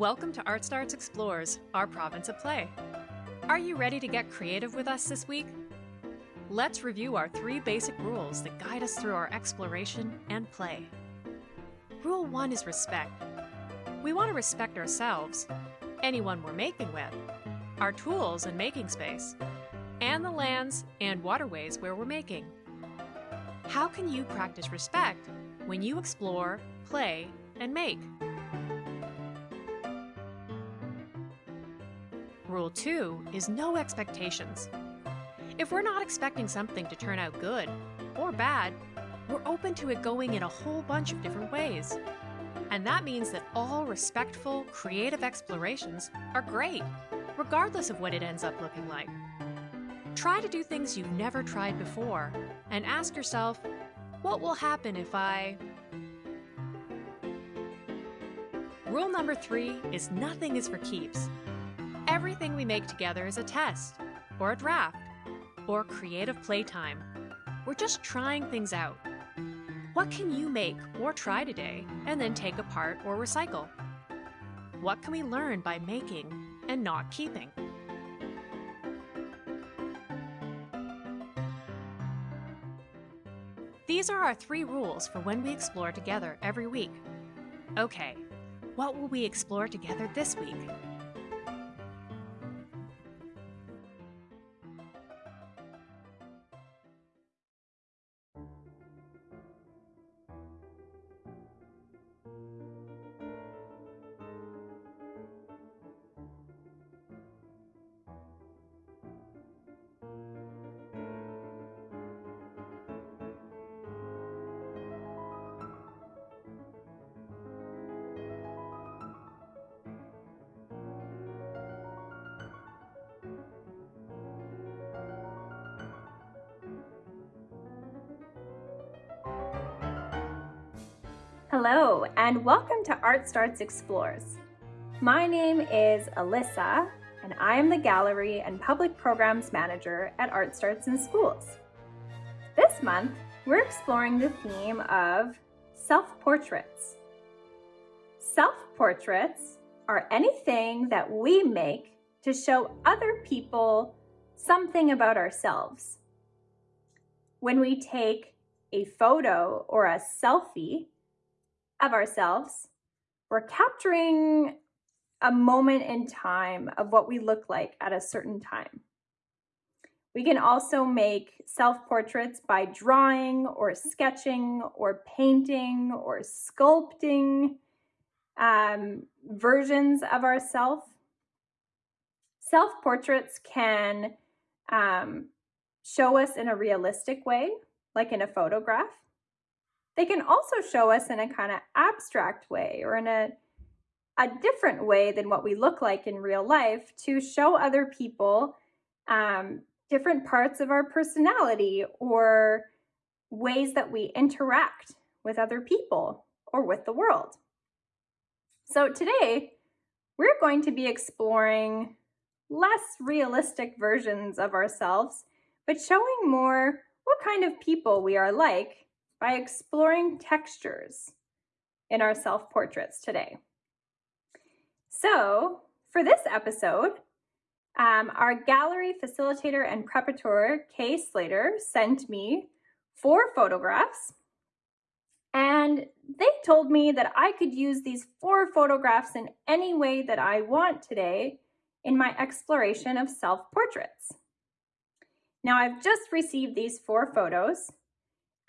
Welcome to Art Starts Explores, our province of play. Are you ready to get creative with us this week? Let's review our three basic rules that guide us through our exploration and play. Rule 1 is respect. We want to respect ourselves, anyone we're making with, our tools and making space, and the lands and waterways where we're making. How can you practice respect when you explore, play, and make? Rule 2 is no expectations. If we're not expecting something to turn out good or bad, we're open to it going in a whole bunch of different ways. And that means that all respectful, creative explorations are great, regardless of what it ends up looking like. Try to do things you've never tried before and ask yourself, what will happen if I... Rule number three is nothing is for keeps. Everything we make together is a test, or a draft, or creative playtime. We're just trying things out. What can you make or try today and then take apart or recycle? What can we learn by making and not keeping? These are our three rules for when we explore together every week. Okay, what will we explore together this week? And welcome to Art Starts Explores. My name is Alyssa, and I am the Gallery and Public Programs Manager at Art Starts in Schools. This month, we're exploring the theme of self-portraits. Self-portraits are anything that we make to show other people something about ourselves. When we take a photo or a selfie, of ourselves. We're capturing a moment in time of what we look like at a certain time. We can also make self-portraits by drawing or sketching or painting or sculpting um, versions of ourselves. Self-portraits can um, show us in a realistic way, like in a photograph. They can also show us in a kind of abstract way or in a, a different way than what we look like in real life to show other people um, different parts of our personality or ways that we interact with other people or with the world. So today, we're going to be exploring less realistic versions of ourselves, but showing more what kind of people we are like by exploring textures in our self-portraits today. So for this episode, um, our gallery facilitator and preparator, Kay Slater, sent me four photographs and they told me that I could use these four photographs in any way that I want today in my exploration of self-portraits. Now I've just received these four photos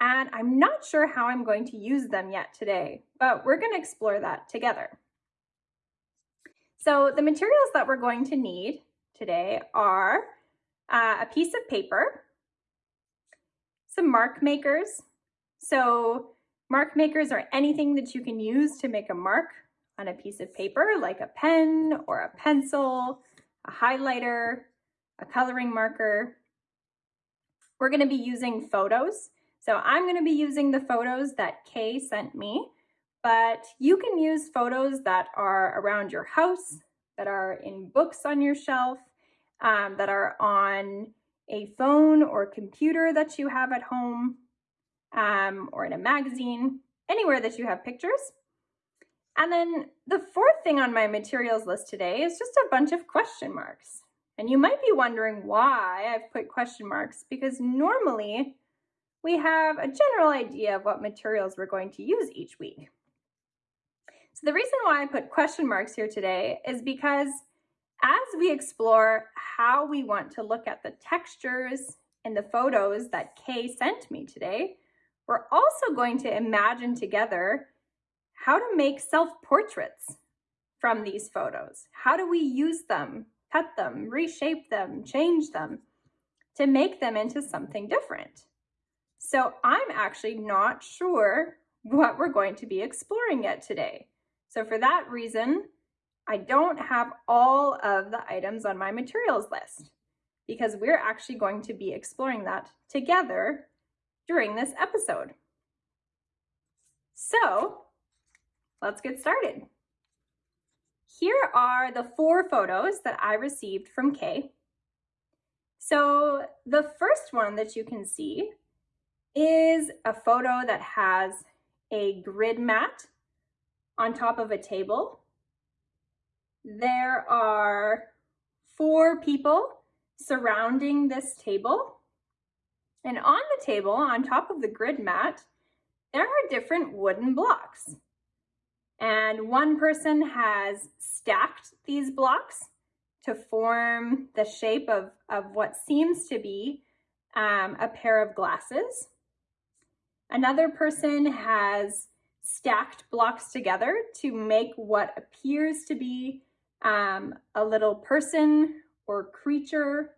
and I'm not sure how I'm going to use them yet today, but we're going to explore that together. So the materials that we're going to need today are uh, a piece of paper, some mark makers. So mark makers are anything that you can use to make a mark on a piece of paper, like a pen or a pencil, a highlighter, a coloring marker. We're going to be using photos. So I'm going to be using the photos that Kay sent me, but you can use photos that are around your house, that are in books on your shelf, um, that are on a phone or computer that you have at home, um, or in a magazine, anywhere that you have pictures. And then the fourth thing on my materials list today is just a bunch of question marks. And you might be wondering why I've put question marks because normally we have a general idea of what materials we're going to use each week. So the reason why I put question marks here today is because as we explore how we want to look at the textures in the photos that Kay sent me today, we're also going to imagine together how to make self-portraits from these photos. How do we use them, cut them, reshape them, change them to make them into something different? So I'm actually not sure what we're going to be exploring yet today. So for that reason, I don't have all of the items on my materials list because we're actually going to be exploring that together during this episode. So let's get started. Here are the four photos that I received from Kay. So the first one that you can see is a photo that has a grid mat on top of a table. There are four people surrounding this table. And on the table, on top of the grid mat, there are different wooden blocks. And one person has stacked these blocks to form the shape of, of what seems to be um, a pair of glasses. Another person has stacked blocks together to make what appears to be um, a little person or creature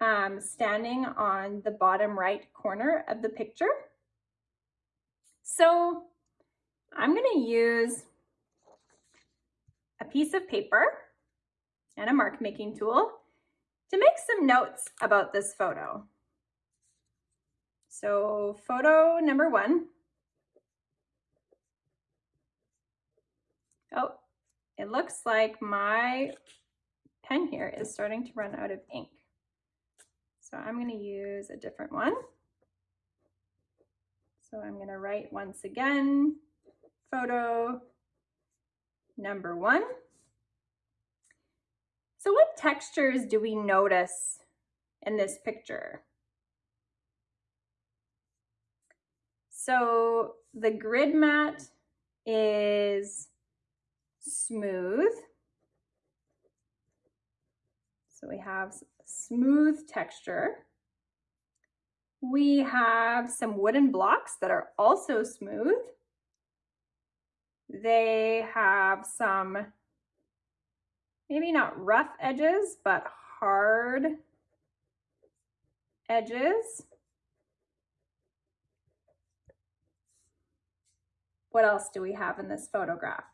um, standing on the bottom right corner of the picture. So I'm going to use a piece of paper and a mark making tool to make some notes about this photo. So photo number one Oh, it looks like my pen here is starting to run out of ink. So I'm going to use a different one. So I'm going to write once again, photo number one. So what textures do we notice in this picture? So the grid mat is smooth. So we have smooth texture. We have some wooden blocks that are also smooth. They have some, maybe not rough edges, but hard edges. What else do we have in this photograph?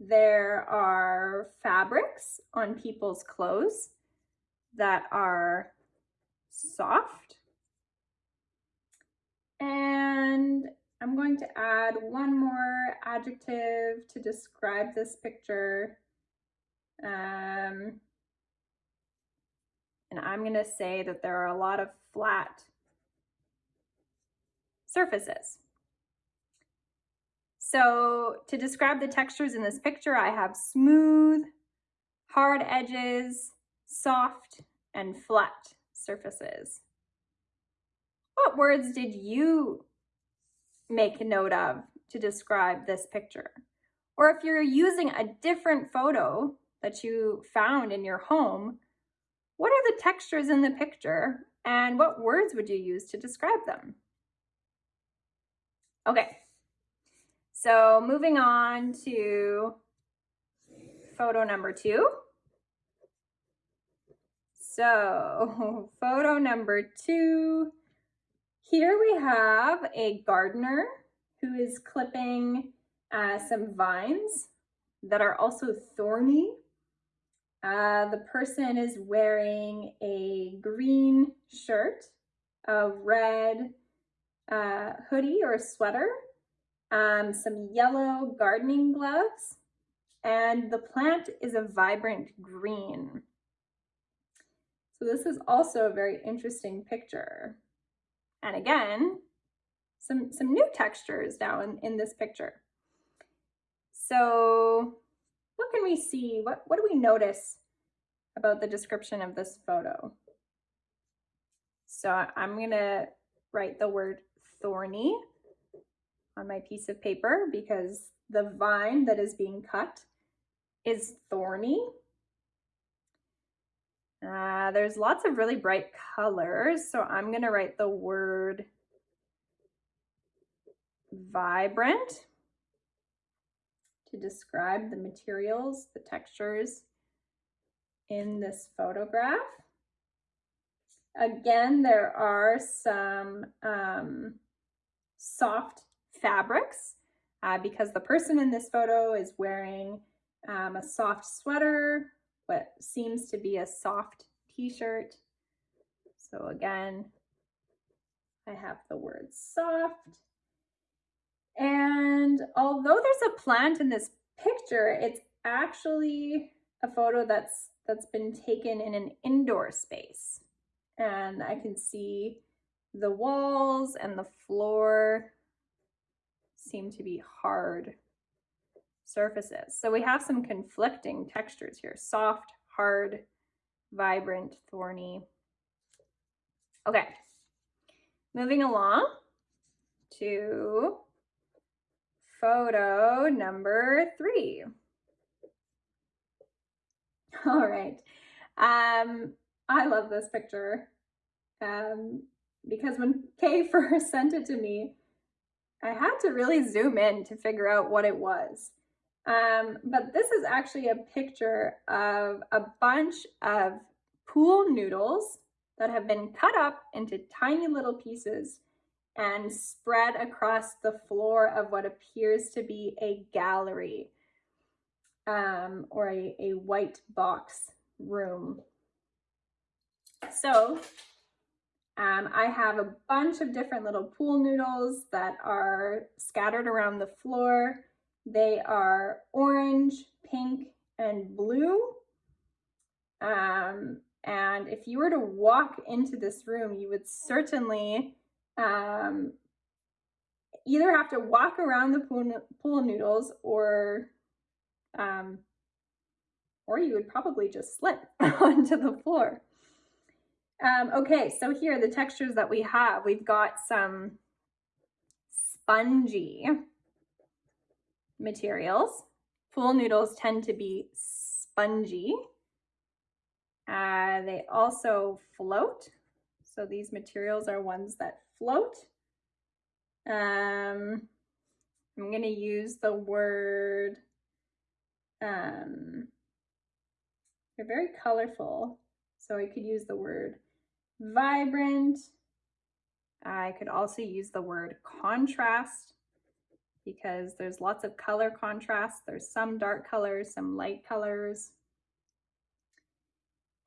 There are fabrics on people's clothes that are soft. And I'm going to add one more adjective to describe this picture. Um, and I'm going to say that there are a lot of flat surfaces. So to describe the textures in this picture, I have smooth, hard edges, soft, and flat surfaces. What words did you make note of to describe this picture? Or if you're using a different photo that you found in your home, what are the textures in the picture and what words would you use to describe them? Okay, so moving on to photo number two. So photo number two, here we have a gardener who is clipping uh, some vines that are also thorny. Uh, the person is wearing a green shirt, a red uh, hoodie or a sweater, um, some yellow gardening gloves, and the plant is a vibrant green. So this is also a very interesting picture. And again, some, some new textures now in, in this picture. So what can we see? What, what do we notice about the description of this photo? So I'm to write the word thorny on my piece of paper because the vine that is being cut is thorny. Uh, there's lots of really bright colors, so I'm going to write the word vibrant to describe the materials, the textures in this photograph. Again, there are some um, soft fabrics uh, because the person in this photo is wearing um, a soft sweater, what seems to be a soft t-shirt. So again, I have the word soft. And although there's a plant in this picture, it's actually a photo that's that's been taken in an indoor space and I can see the walls and the floor seem to be hard surfaces. So we have some conflicting textures here, soft, hard, vibrant, thorny. Okay, moving along to photo number three. All right. Um, I love this picture um, because when Kay first sent it to me, I had to really zoom in to figure out what it was. Um, but this is actually a picture of a bunch of pool noodles that have been cut up into tiny little pieces and spread across the floor of what appears to be a gallery um, or a, a white box room so um, I have a bunch of different little pool noodles that are scattered around the floor. They are orange, pink, and blue. Um, and if you were to walk into this room, you would certainly um, either have to walk around the pool, pool noodles or um, or you would probably just slip onto the floor. Um, okay, so here the textures that we have, we've got some spongy materials. Pool noodles tend to be spongy. Uh, they also float. So these materials are ones that float. Um, I'm going to use the word, um, they're very colorful. So I could use the word vibrant. I could also use the word contrast because there's lots of color contrast. There's some dark colors, some light colors.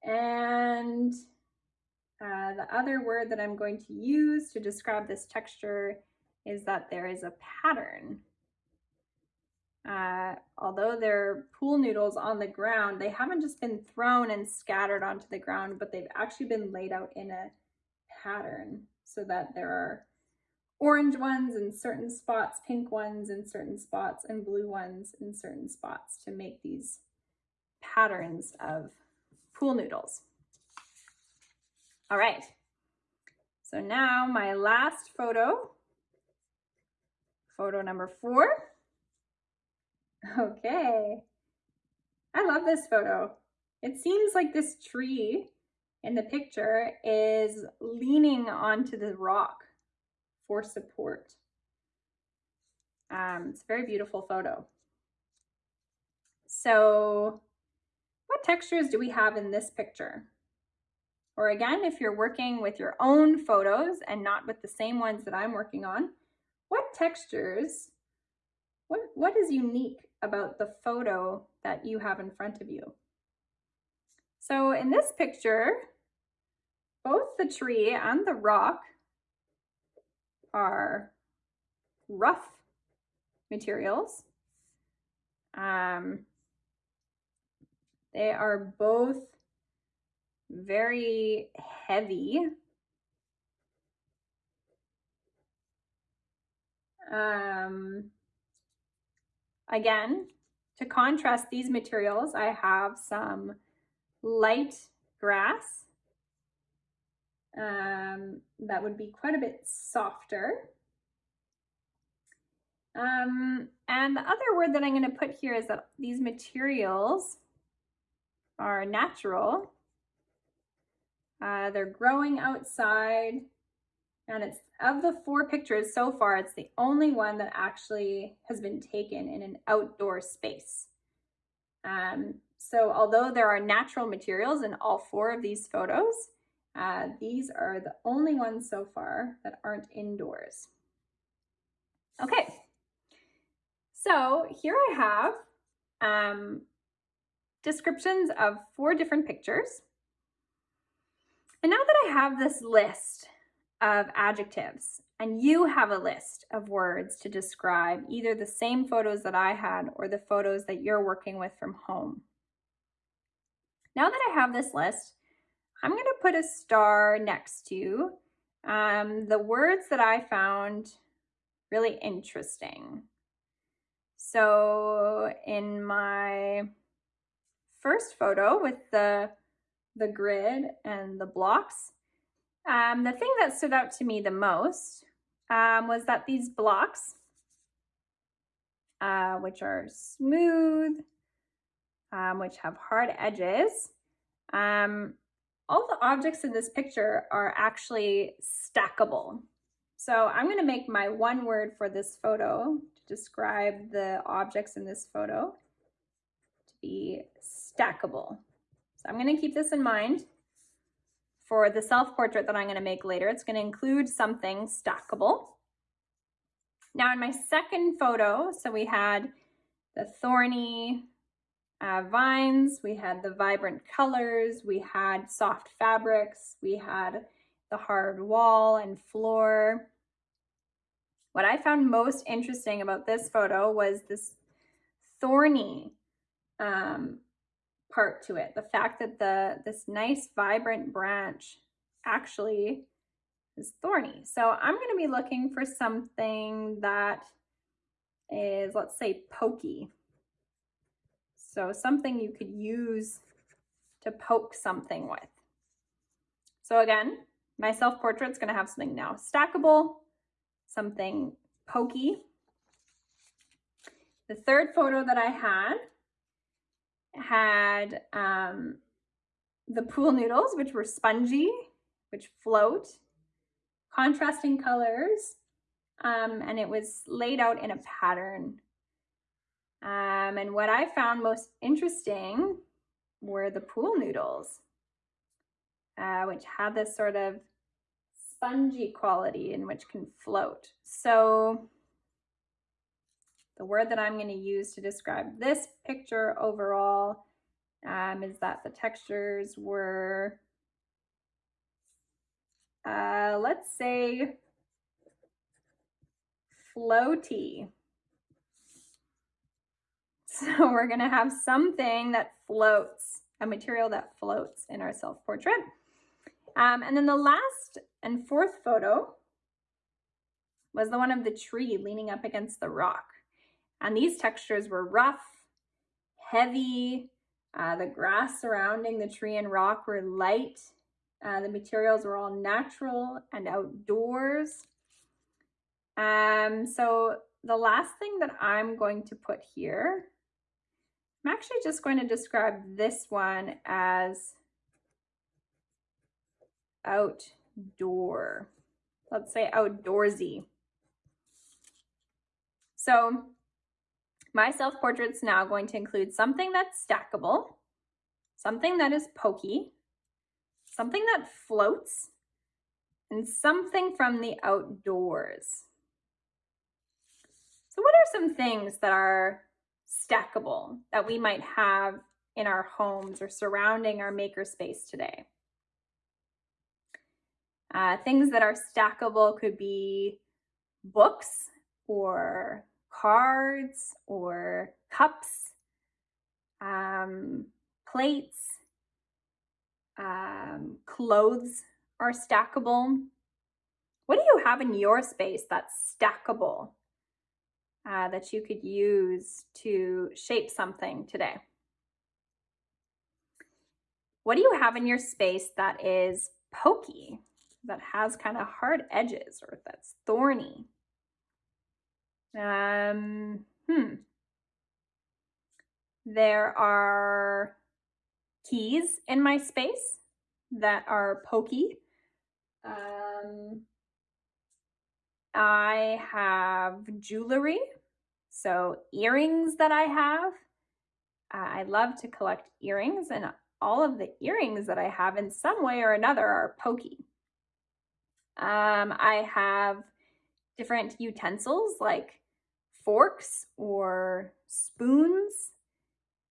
And uh, the other word that I'm going to use to describe this texture is that there is a pattern. Uh, although they're pool noodles on the ground, they haven't just been thrown and scattered onto the ground, but they've actually been laid out in a pattern so that there are orange ones in certain spots, pink ones in certain spots, and blue ones in certain spots to make these patterns of pool noodles. All right, so now my last photo, photo number four. Okay. I love this photo. It seems like this tree in the picture is leaning onto the rock for support. Um, it's a very beautiful photo. So what textures do we have in this picture? Or again, if you're working with your own photos and not with the same ones that I'm working on, what textures, what, what is unique about the photo that you have in front of you. So in this picture, both the tree and the rock are rough materials. Um, they are both very heavy. Um, again, to contrast these materials, I have some light grass. Um, that would be quite a bit softer. Um, and the other word that I'm going to put here is that these materials are natural. Uh, they're growing outside and it's of the four pictures so far, it's the only one that actually has been taken in an outdoor space. Um, so although there are natural materials in all four of these photos, uh, these are the only ones so far that aren't indoors. Okay, so here I have um, descriptions of four different pictures. And now that I have this list of adjectives and you have a list of words to describe either the same photos that I had or the photos that you're working with from home. Now that I have this list, I'm going to put a star next to um, the words that I found really interesting. So in my first photo with the, the grid and the blocks, um, the thing that stood out to me the most um, was that these blocks, uh, which are smooth, um, which have hard edges, um, all the objects in this picture are actually stackable. So I'm going to make my one word for this photo to describe the objects in this photo to be stackable. So I'm going to keep this in mind for the self-portrait that I'm going to make later. It's going to include something stackable. Now in my second photo, so we had the thorny uh, vines, we had the vibrant colors, we had soft fabrics, we had the hard wall and floor. What I found most interesting about this photo was this thorny um, part to it. The fact that the this nice vibrant branch actually is thorny. So I'm going to be looking for something that is, let's say, pokey. So something you could use to poke something with. So again, my self-portrait is going to have something now stackable, something pokey. The third photo that I had had um, the pool noodles, which were spongy, which float, contrasting colors, um, and it was laid out in a pattern. Um, and what I found most interesting were the pool noodles, uh, which had this sort of spongy quality and which can float. So the word that I'm going to use to describe this picture overall um, is that the textures were, uh, let's say, floaty. So we're going to have something that floats, a material that floats in our self-portrait. Um, and then the last and fourth photo was the one of the tree leaning up against the rock. And these textures were rough, heavy, uh, the grass surrounding the tree and rock were light. Uh, the materials were all natural and outdoors. Um, so the last thing that I'm going to put here, I'm actually just going to describe this one as outdoor. Let's say outdoorsy. So my self-portrait's now going to include something that's stackable, something that is pokey, something that floats, and something from the outdoors. So what are some things that are stackable that we might have in our homes or surrounding our makerspace today? Uh, things that are stackable could be books or cards or cups, um, plates, um, clothes are stackable. What do you have in your space that's stackable? uh, that you could use to shape something today. What do you have in your space that is pokey, that has kind of hard edges or that's thorny? Um, hmm. There are keys in my space that are pokey. Um, I have jewelry, so earrings that I have. Uh, I love to collect earrings, and all of the earrings that I have in some way or another are pokey. Um, I have different utensils like forks or spoons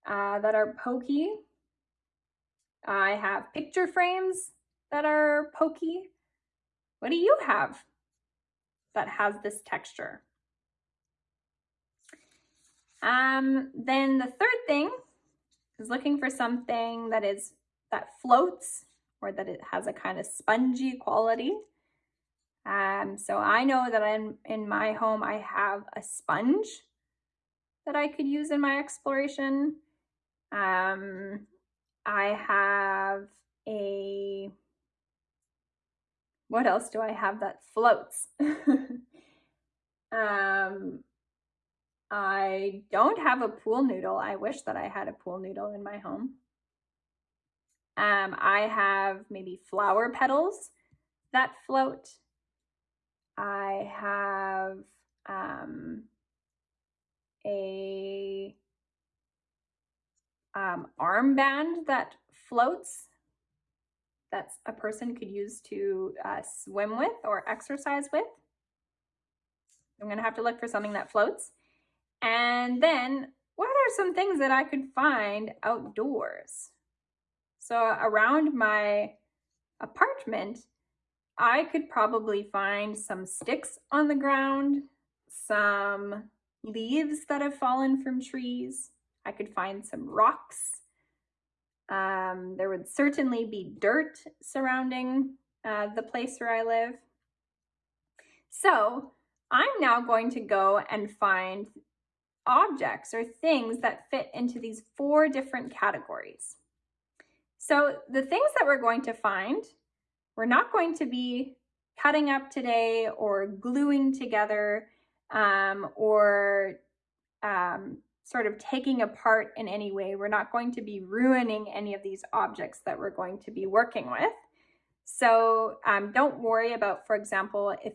uh, that are pokey. I have picture frames that are pokey. What do you have that has this texture? Um, then the third thing is looking for something that is that floats or that it has a kind of spongy quality. Um, so I know that in, in my home I have a sponge that I could use in my exploration. Um, I have a, what else do I have that floats? um, I don't have a pool noodle. I wish that I had a pool noodle in my home. Um, I have maybe flower petals that float. I have um, a um, armband that floats that a person could use to uh, swim with or exercise with. I'm to have to look for something that floats. And then what are some things that I could find outdoors? So around my apartment, I could probably find some sticks on the ground, some leaves that have fallen from trees. I could find some rocks. Um, there would certainly be dirt surrounding uh, the place where I live. So I'm now going to go and find objects or things that fit into these four different categories. So the things that we're going to find, we're not going to be cutting up today or gluing together um, or um, sort of taking apart in any way. We're not going to be ruining any of these objects that we're going to be working with. So um, don't worry about, for example, if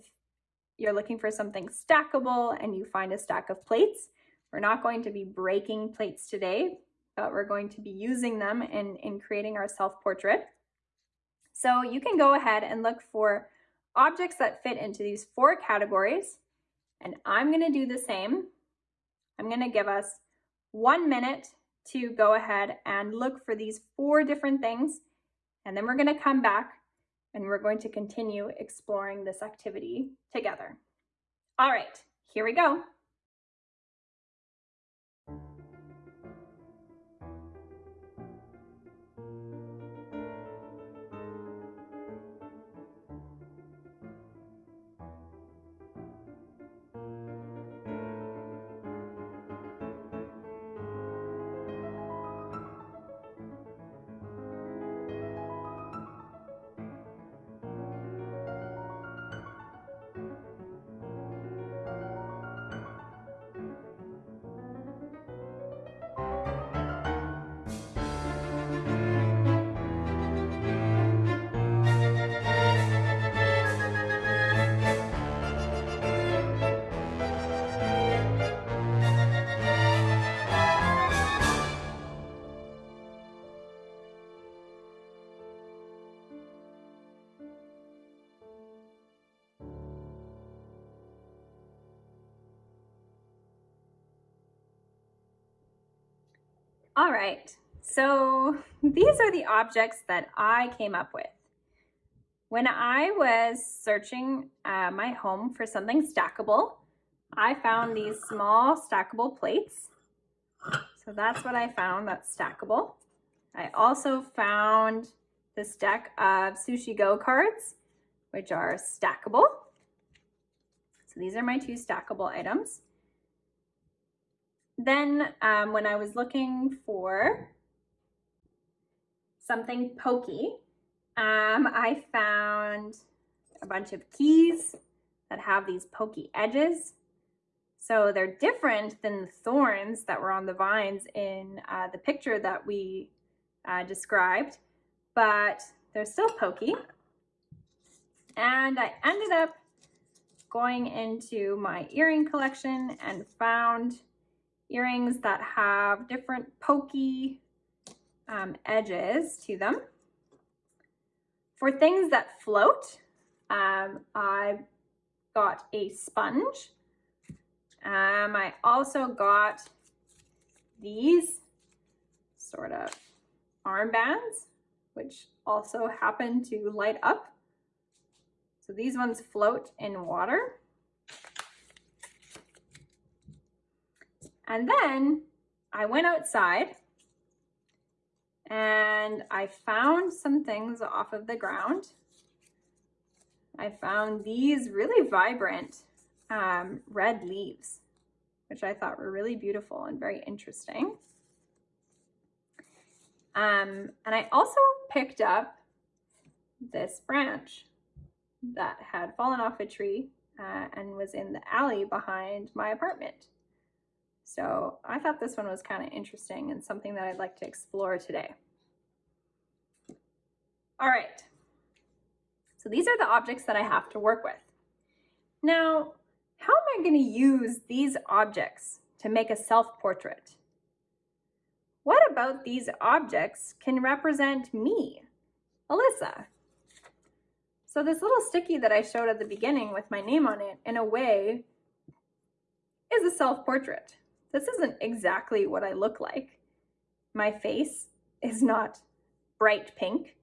you're looking for something stackable and you find a stack of plates, we're not going to be breaking plates today, but we're going to be using them in, in creating our self-portrait. So you can go ahead and look for objects that fit into these four categories. And I'm gonna do the same. I'm gonna give us one minute to go ahead and look for these four different things. And then we're gonna come back and we're going to continue exploring this activity together. All right, here we go. All right, so these are the objects that I came up with. When I was searching uh, my home for something stackable, I found these small stackable plates. So that's what I found that's stackable. I also found this deck of Sushi Go cards, which are stackable. So these are my two stackable items. Then um, when I was looking for something pokey, um, I found a bunch of keys that have these pokey edges. So they're different than the thorns that were on the vines in uh, the picture that we uh, described, but they're still pokey. And I ended up going into my earring collection and found earrings that have different pokey um, edges to them. For things that float, um, I got a sponge. Um, I also got these sort of armbands, which also happen to light up. So these ones float in water. And then I went outside and I found some things off of the ground. I found these really vibrant um, red leaves, which I thought were really beautiful and very interesting. Um, and I also picked up this branch that had fallen off a tree uh, and was in the alley behind my apartment. So I thought this one was kind of interesting and something that I'd like to explore today. All right, so these are the objects that I have to work with. Now, how am I going to use these objects to make a self-portrait? What about these objects can represent me, Alyssa? So this little sticky that I showed at the beginning with my name on it, in a way, is a self-portrait. This isn't exactly what I look like. My face is not bright pink.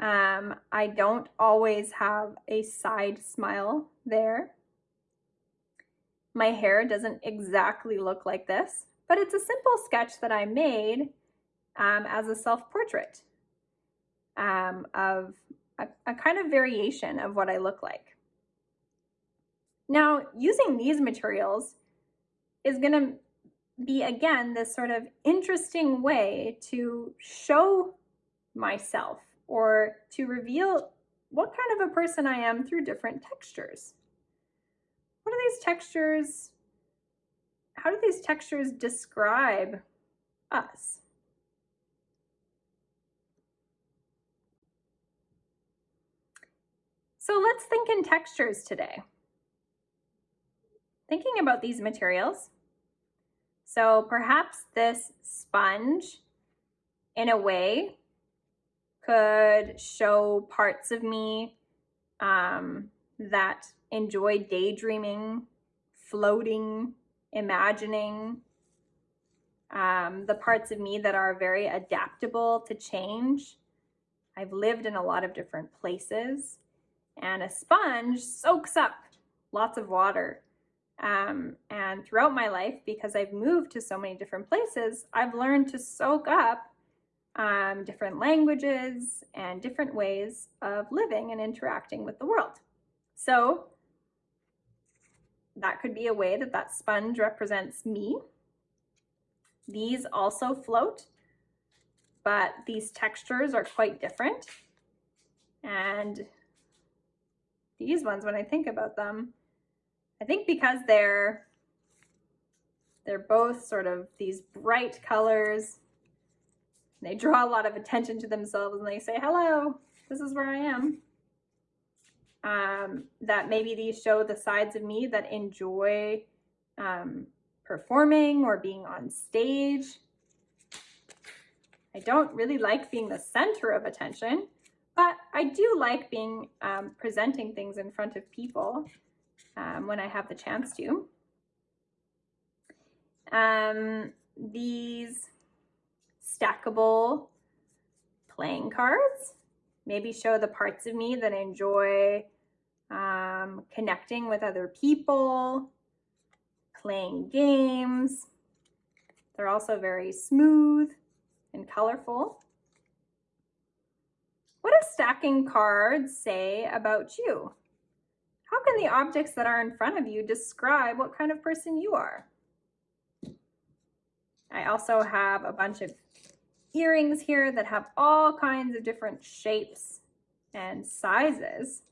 Um, I don't always have a side smile there. My hair doesn't exactly look like this, but it's a simple sketch that I made um, as a self-portrait um, of a, a kind of variation of what I look like. Now, using these materials is going to be again this sort of interesting way to show myself or to reveal what kind of a person I am through different textures. What are these textures? How do these textures describe us? So let's think in textures today. Thinking about these materials, so perhaps this sponge, in a way, could show parts of me um, that enjoy daydreaming, floating, imagining, um, the parts of me that are very adaptable to change. I've lived in a lot of different places and a sponge soaks up lots of water um, and throughout my life, because I've moved to so many different places, I've learned to soak up um, different languages and different ways of living and interacting with the world. So that could be a way that that sponge represents me. These also float, but these textures are quite different. And these ones, when I think about them, I think because they're they're both sort of these bright colors. They draw a lot of attention to themselves and they say, hello, this is where I am. Um, that maybe these show the sides of me that enjoy um, performing or being on stage. I don't really like being the center of attention, but I do like being um, presenting things in front of people um, when I have the chance to. Um, these stackable playing cards maybe show the parts of me that enjoy um, connecting with other people, playing games. They're also very smooth and colorful. What do stacking cards say about you? How can the objects that are in front of you describe what kind of person you are? I also have a bunch of earrings here that have all kinds of different shapes and sizes.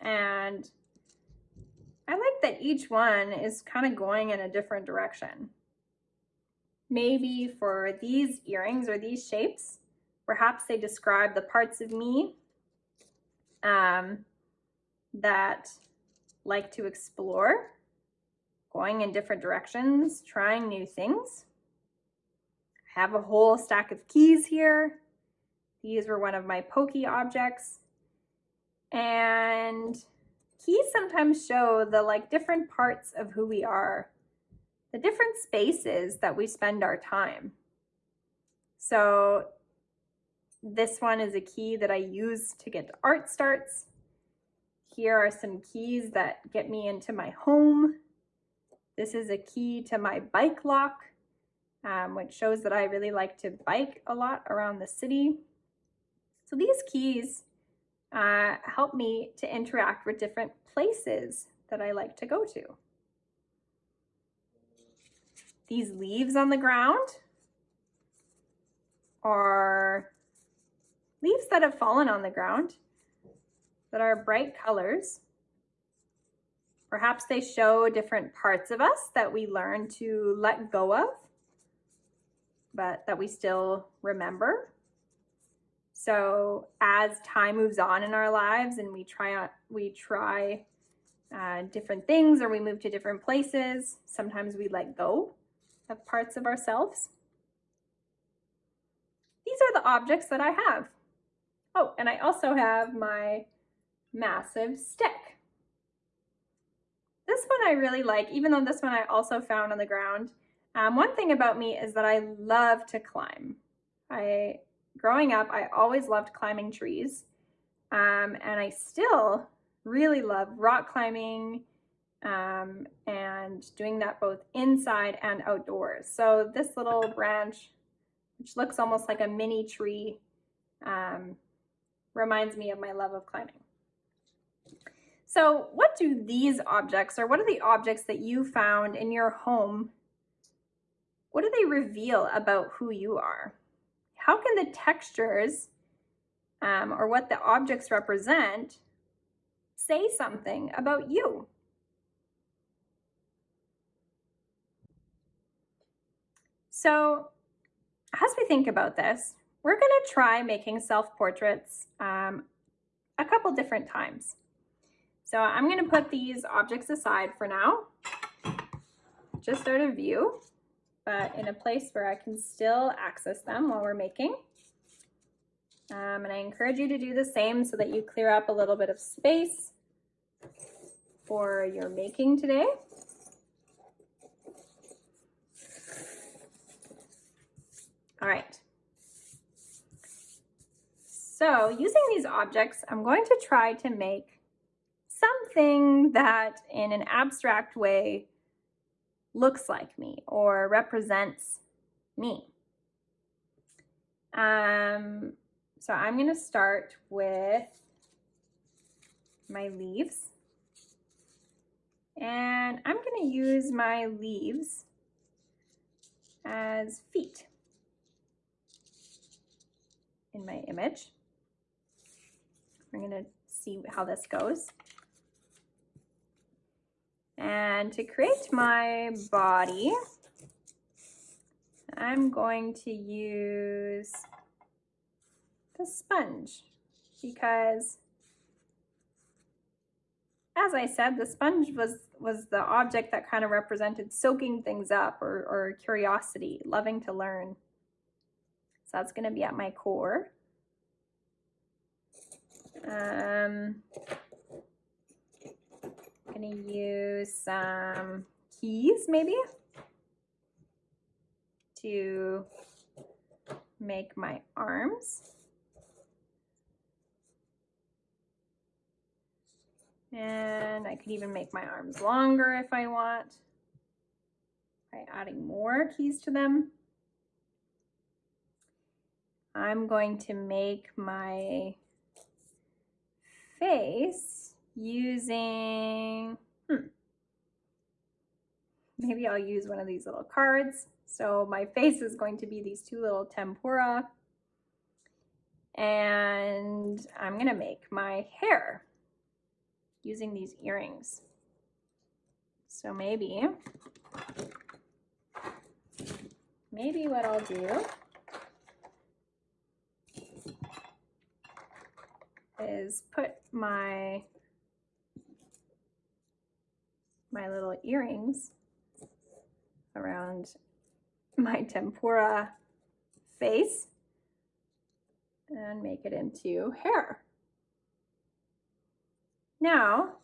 And I like that each one is kind of going in a different direction. Maybe for these earrings or these shapes, perhaps they describe the parts of me um, that like to explore, going in different directions, trying new things. I have a whole stack of keys here. These were one of my pokey objects. And keys sometimes show the like different parts of who we are, the different spaces that we spend our time. So this one is a key that I use to get to art starts. Here are some keys that get me into my home. This is a key to my bike lock, um, which shows that I really like to bike a lot around the city. So these keys uh, help me to interact with different places that I like to go to. These leaves on the ground are leaves that have fallen on the ground that are bright colors. Perhaps they show different parts of us that we learn to let go of, but that we still remember. So as time moves on in our lives and we try we try uh, different things or we move to different places, sometimes we let go of parts of ourselves. These are the objects that I have. Oh, and I also have my massive stick. This one I really like, even though this one I also found on the ground. Um, one thing about me is that I love to climb. I growing up, I always loved climbing trees. Um, and I still really love rock climbing um, and doing that both inside and outdoors. So this little branch, which looks almost like a mini tree, um, reminds me of my love of climbing. So what do these objects, or what are the objects that you found in your home, what do they reveal about who you are? how can the textures um, or what the objects represent say something about you? So as we think about this, we're going to try making self-portraits um, a couple different times. So I'm going to put these objects aside for now, just out of view but in a place where I can still access them while we're making. Um, and I encourage you to do the same so that you clear up a little bit of space for your making today. All right. So using these objects, I'm going to try to make something that in an abstract way looks like me or represents me. Um, so I'm going to start with my leaves. And I'm going to use my leaves as feet in my image. We're going to see how this goes. And to create my body, I'm going to use the sponge because as I said, the sponge was, was the object that kind of represented soaking things up or, or curiosity, loving to learn. So that's going to be at my core. Um, gonna use some keys maybe to make my arms. And I could even make my arms longer if I want by adding more keys to them. I'm going to make my face using, hmm, maybe I'll use one of these little cards. So my face is going to be these two little tempura. And I'm going to make my hair using these earrings. So maybe, maybe what I'll do is put my my little earrings around my tempura face and make it into hair. Now,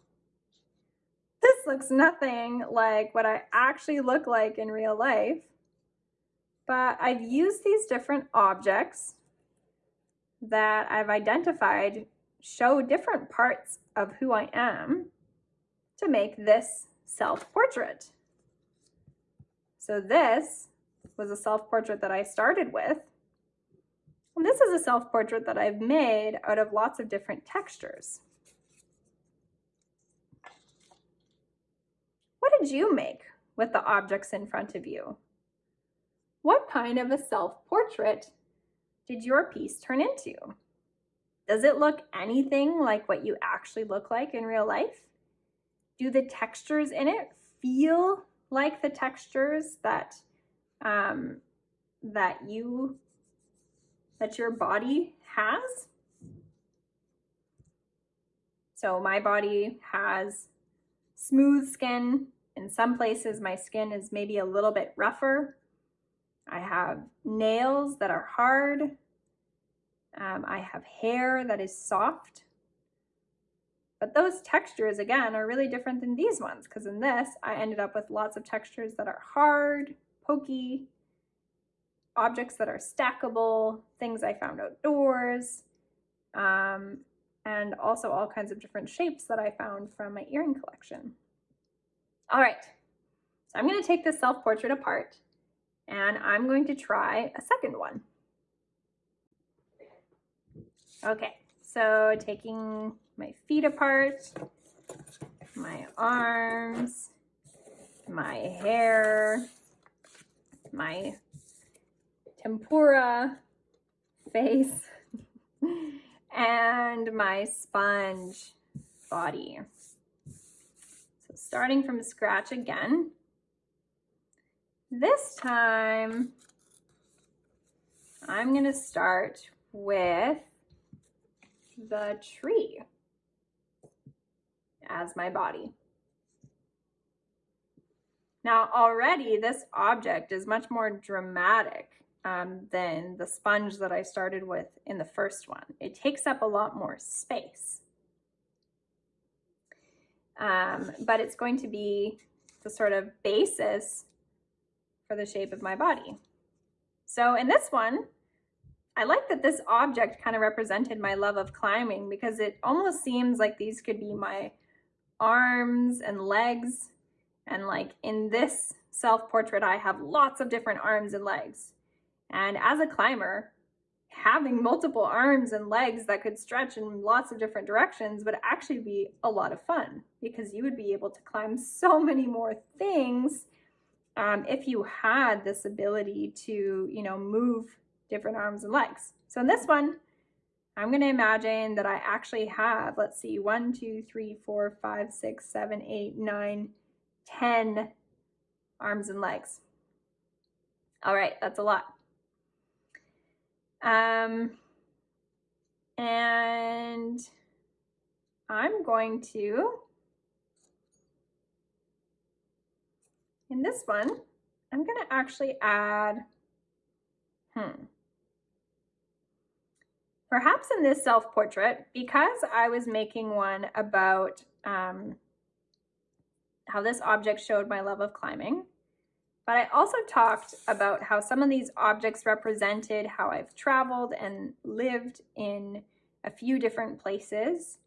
this looks nothing like what I actually look like in real life, but I've used these different objects that I've identified show different parts of who I am to make this self-portrait. So this was a self-portrait that I started with. And this is a self-portrait that I've made out of lots of different textures. What did you make with the objects in front of you? What kind of a self-portrait did your piece turn into? Does it look anything like what you actually look like in real life? Do the textures in it feel like the textures that um, that you that your body has? So my body has smooth skin. In some places, my skin is maybe a little bit rougher. I have nails that are hard. Um, I have hair that is soft. But those textures, again, are really different than these ones because in this, I ended up with lots of textures that are hard, pokey, objects that are stackable, things I found outdoors, um, and also all kinds of different shapes that I found from my earring collection. All right, so I'm going to take this self-portrait apart and I'm going to try a second one. Okay, so taking my feet apart, my arms, my hair, my tempura face, and my sponge body. So starting from scratch again. This time, I'm going to start with the tree as my body. Now already this object is much more dramatic um, than the sponge that I started with in the first one. It takes up a lot more space. Um, but it's going to be the sort of basis for the shape of my body. So in this one, I like that this object kind of represented my love of climbing because it almost seems like these could be my arms and legs. And like in this self-portrait, I have lots of different arms and legs. And as a climber, having multiple arms and legs that could stretch in lots of different directions would actually be a lot of fun because you would be able to climb so many more things um, if you had this ability to, you know, move different arms and legs. So in this one, I'm going to imagine that I actually have, let's see, one, two, three, four, five, six, seven, eight, nine, ten arms and legs. All right, that's a lot. Um, and I'm going to, in this one, I'm going to actually add, hmm, Perhaps in this self-portrait, because I was making one about um, how this object showed my love of climbing, but I also talked about how some of these objects represented how I've traveled and lived in a few different places.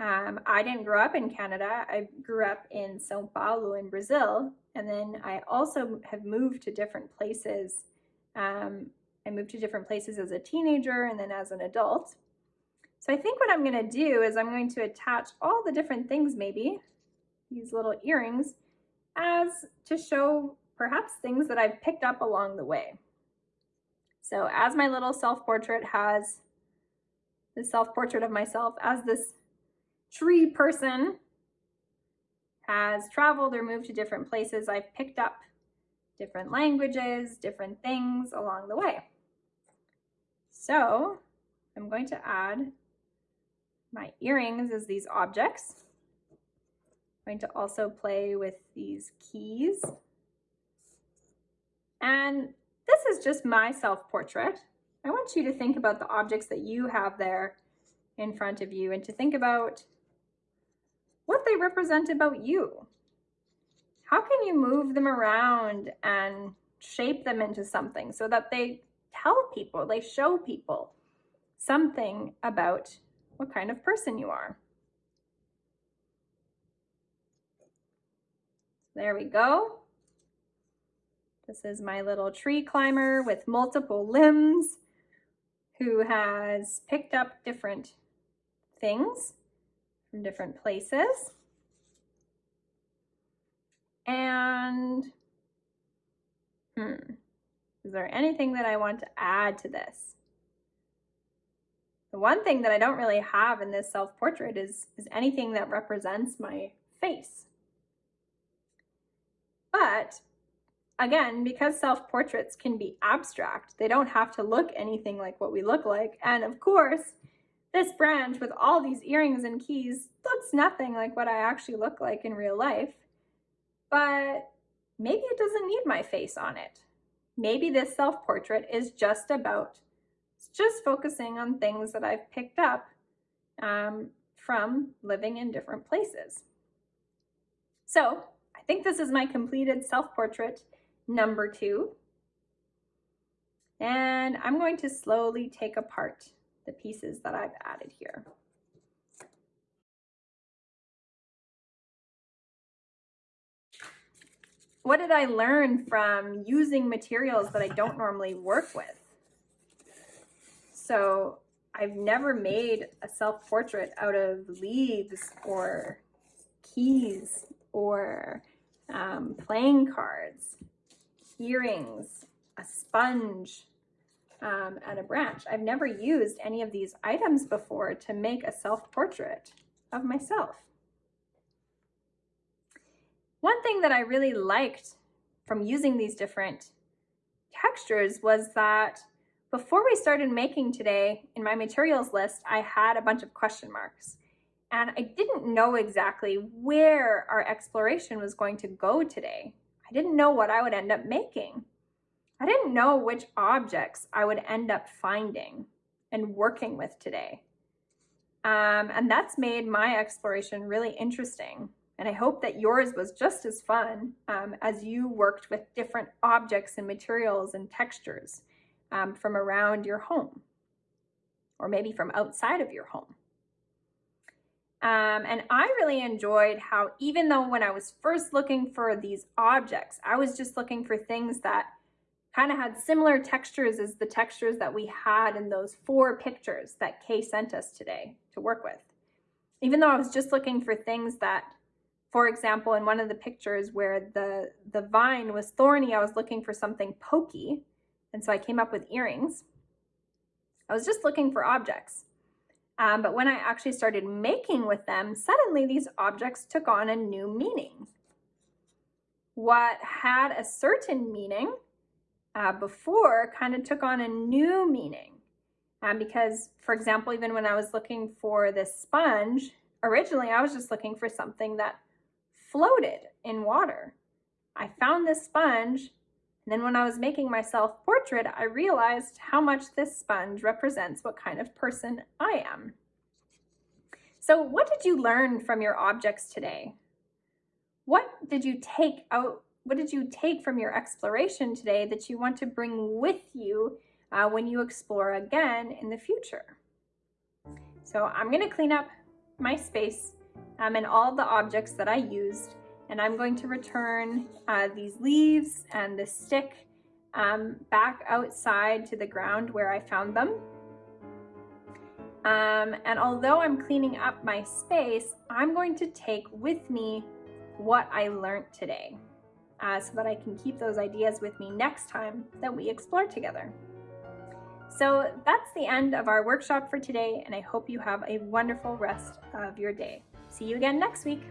Um, I didn't grow up in Canada. I grew up in Sao Paulo in Brazil. And then I also have moved to different places um, I moved to different places as a teenager and then as an adult. So I think what I'm going to do is I'm going to attach all the different things maybe, these little earrings, as to show perhaps things that I've picked up along the way. So as my little self-portrait has the self-portrait of myself as this tree person has traveled or moved to different places, I've picked up different languages, different things along the way. So I'm going to add my earrings as these objects. I'm going to also play with these keys. And this is just my self-portrait. I want you to think about the objects that you have there in front of you and to think about what they represent about you. How can you move them around and shape them into something so that they tell people, they show people something about what kind of person you are. There we go. This is my little tree climber with multiple limbs who has picked up different things from different places. And, hmm, is there anything that I want to add to this? The one thing that I don't really have in this self-portrait is, is anything that represents my face. But again, because self-portraits can be abstract, they don't have to look anything like what we look like. And of course, this branch with all these earrings and keys looks nothing like what I actually look like in real life. But maybe it doesn't need my face on it. Maybe this self-portrait is just about just focusing on things that I've picked up um, from living in different places. So I think this is my completed self-portrait number two. And I'm going to slowly take apart the pieces that I've added here. What did I learn from using materials that I don't normally work with? So I've never made a self-portrait out of leaves or keys or um, playing cards, earrings, a sponge, um, and a branch. I've never used any of these items before to make a self-portrait of myself. One thing that I really liked from using these different textures was that before we started making today, in my materials list, I had a bunch of question marks. And I didn't know exactly where our exploration was going to go today. I didn't know what I would end up making. I didn't know which objects I would end up finding and working with today. Um, and that's made my exploration really interesting. And I hope that yours was just as fun um, as you worked with different objects and materials and textures um, from around your home or maybe from outside of your home. Um, and I really enjoyed how even though when I was first looking for these objects, I was just looking for things that kind of had similar textures as the textures that we had in those four pictures that Kay sent us today to work with. Even though I was just looking for things that, for example, in one of the pictures where the, the vine was thorny, I was looking for something pokey. And so I came up with earrings. I was just looking for objects. Um, but when I actually started making with them, suddenly these objects took on a new meaning. What had a certain meaning uh, before kind of took on a new meaning. Um, because, for example, even when I was looking for this sponge, originally I was just looking for something that floated in water. I found this sponge and then when I was making my self-portrait, I realized how much this sponge represents what kind of person I am. So what did you learn from your objects today? What did you take out, what did you take from your exploration today that you want to bring with you uh, when you explore again in the future? So I'm gonna clean up my space um, and all the objects that I used and I'm going to return uh, these leaves and the stick um, back outside to the ground where I found them. Um, and although I'm cleaning up my space, I'm going to take with me what I learned today uh, so that I can keep those ideas with me next time that we explore together. So that's the end of our workshop for today, and I hope you have a wonderful rest of your day. See you again next week.